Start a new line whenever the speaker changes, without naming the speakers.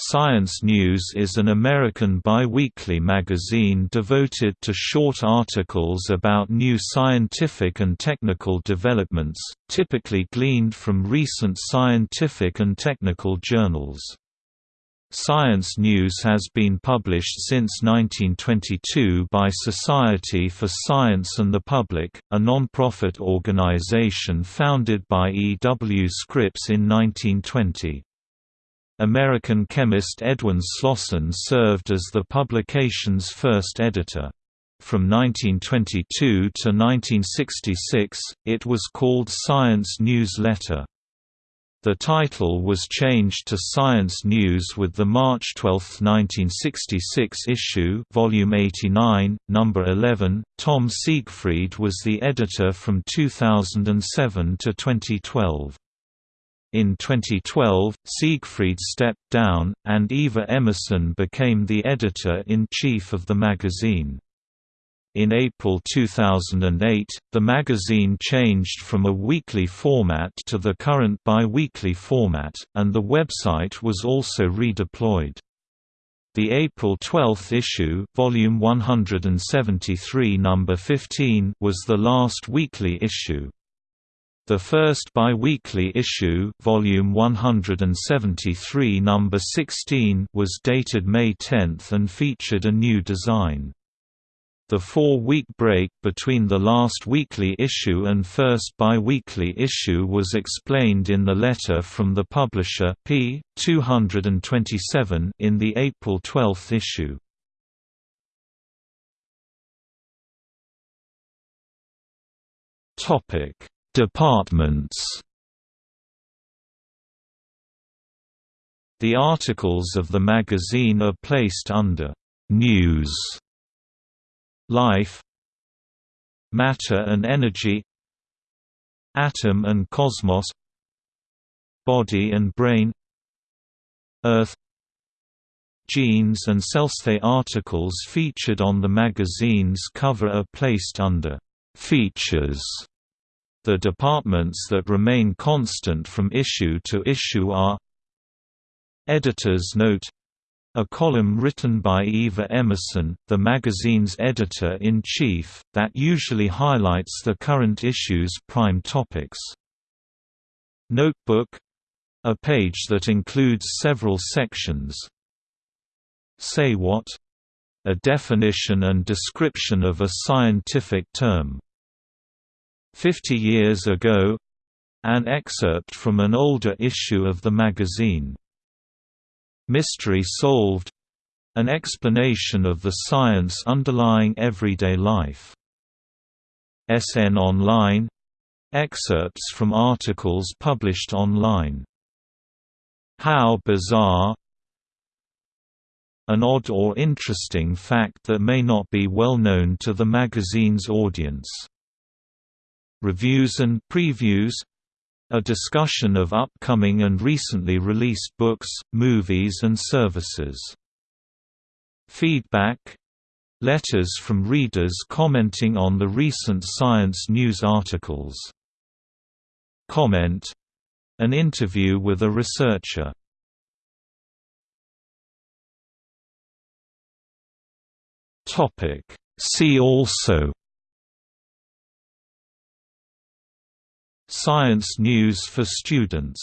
Science News is an American biweekly magazine devoted to short articles about new scientific and technical developments, typically gleaned from recent scientific and technical journals. Science News has been published since 1922 by Society for Science and the Public, a non-profit organization founded by E. W. Scripps in 1920. American chemist Edwin Slosson served as the publication's first editor. From 1922 to 1966, it was called Science Newsletter. The title was changed to Science News with the March 12, 1966 issue volume 89, number 11. Tom Siegfried was the editor from 2007 to 2012. In 2012, Siegfried stepped down, and Eva Emerson became the editor-in-chief of the magazine. In April 2008, the magazine changed from a weekly format to the current bi-weekly format, and the website was also redeployed. The April 12 issue, volume 173, number 15, was the last weekly issue. The first bi-weekly issue, volume 173, number 16, was dated May 10 and featured a new design. The four-week break between the last weekly issue and first bi-weekly issue was explained in the letter from the publisher p. 227 in the April 12 issue. Topic Departments The articles of the magazine are placed under «News», «Life», «Matter and Energy», «Atom and Cosmos», «Body and Brain», «Earth», Genes and Cells. The articles featured on the magazine's cover are placed under «Features» The departments that remain constant from issue to issue are Editor's Note a column written by Eva Emerson, the magazine's editor-in-chief, that usually highlights the current issue's prime topics. Notebook — a page that includes several sections. Say What? A definition and description of a scientific term. Fifty Years Ago an excerpt from an older issue of the magazine. Mystery Solved an explanation of the science underlying everyday life. SN Online excerpts from articles published online. How Bizarre an odd or interesting fact that may not be well known to the magazine's audience reviews and previews a discussion of upcoming and recently released books, movies and services. Feedback Letters from readers commenting on the recent science news articles. Comment An interview with a researcher. See also Science news for students